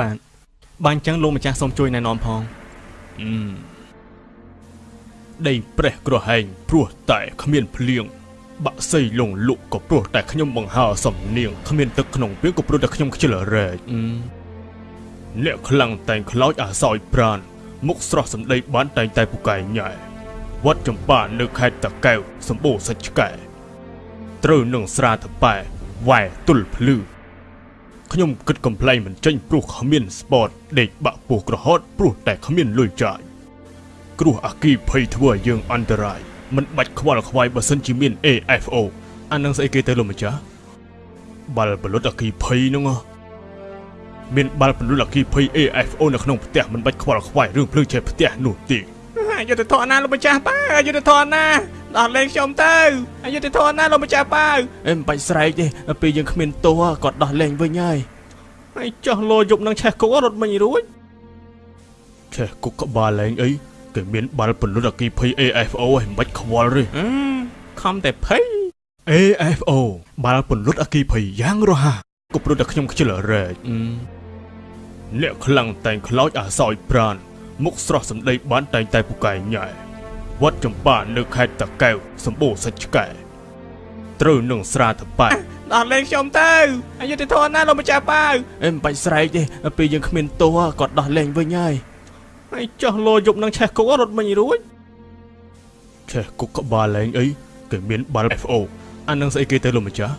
បាទបានអញ្ចឹងលោកម្ចាស់សូមជួយណែនាំផងអឺដីប្រេះក្រហែងព្រោះតែគ្មានភ្លៀងបាក់សីលងលក់ក៏ព្រោះតែខ្ញុំបង្ហើរសំនៀងគ្មានទឹកក្នុងពាងក៏ព្រោះតែខ្ញុំខ្ជិលរែកអឺអ្នកខ្លាំងតែងខ្លោចអាសោយប្រានមុខស្រស់សម្ដីបានតែងតែពូកែញ៉ែវត្តចម្ប៉ានៅខេត្តតាកែវសម្បូរសាច់ឆ្កែត្រូវនឹងស្រាតប៉ែវ៉ែទុលភ្លឺ ខ្ញុំគិតកំ pl ែងមិនចេញព្រោះគ្មានស្ពតដេកបាក់ពោះក្រហត់ព្រោះតែគ្មានលុយចាយគ្រោះអាគីភ័យធ្វើឲ្យយើងអន្តរាយមិនបាច់ខ្វល់ខ្វាយបើសិនជាមាន AFO អានឹងស្អីគេទៅលោកម្ចាស់បាល់បលុតអាគីភ័យហ្នឹងហ៎មានបាល់បលុតអាគីភ័យ AFO នៅក្នុងផ្ទះមិនបាច់ខ្វល់ខ្វាយរឿងភ្លើងឆេះផ្ទះនោះទេអយុធធនណាលោកម្ចាស់ប៉ាអយុធធនណា ដោះលែងខ្ញុំទៅអយុធធនណាលោកម្ចាស់ប៉ាអេមិនបាច់ស្រែកទេពេលយើងគ្មានទោសគាត់ដោះលែងវិញហើយហើយចោះលោយប់នឹងឆេះគុករត់មិញរួចឆេះគុកក្បាលលែងអីគេមានបាល់បលុតអាគីភ័យ AFO ហើយមិនបាច់ខ្វល់ទេអឺខំតែភ័យ AFO បាល់ពន្លត់អគីភ័យយ៉ាងរហ័សក៏ព្រោះតែខ្ញុំខ្ជិលរែកអឺអ្នកខ្លាំងតែងខ្លោចអាសោយប្រានមុខស្រស់សម្ដីបានតែងតែពូកែញ៉ែ វត្តចម្ប៉ានៅខេត្តតាកែវសម្បូរសាច់ឆ្កែត្រូវនឹងស្រាតប៉ែដោះលែងខ្ញុំទៅអយុធធនណាលោកម្ចាស់ប៉ាអេមិនបាច់ស្រែកទេពេលយើងគ្មានទោសគាត់ដោះលែងវិញហើយហើយចោះលោយប់នឹងឆេះគុករត់មិញរួចឆេះគុកក្បាលលែងអីគេមានបាល់ FO អានឹងស្អីគេទៅលោកម្ចាស់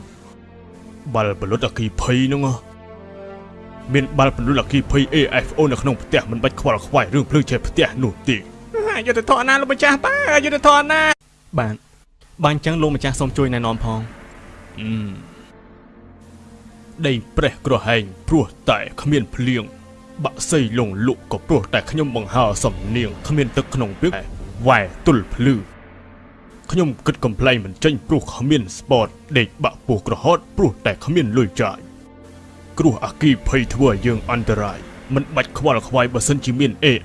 បាល់បលុតអគីភ័យហ្នឹងហ៎មានបាល់បលុតអគីភ័យ AFO នៅក្នុងផ្ទះមិនបាច់ខ្វល់ខ្វាយរឿងភ្លើងឆេះផ្ទះនោះទេ អយុធធនណាលោកម្ចាស់ប៉ាអយុធធនណាបាទបានអញ្ចឹងលោកម្ចាស់សូមជួយណែនាំផងអឺដីប្រេះក្រហែងព្រោះតែគ្មានភ្លៀងបាក់សីលងលក់ក៏ព្រោះតែខ្ញុំបង្ហើរសំនៀងគ្មានទឹកក្នុងពាងវ៉ែទុលភ្លឺខ្ញុំគិតកំ pl ែងមិនចេញព្រោះគ្មានស្ពតដេកបាក់ពោះក្រហត់ព្រោះតែគ្មានលុយចាយគ្រោះអាគីភ័យធ្វើឲ្យយើងអន្តរាយមិនបាច់ខ្វល់ខ្វាយបើសិនជាមាន AI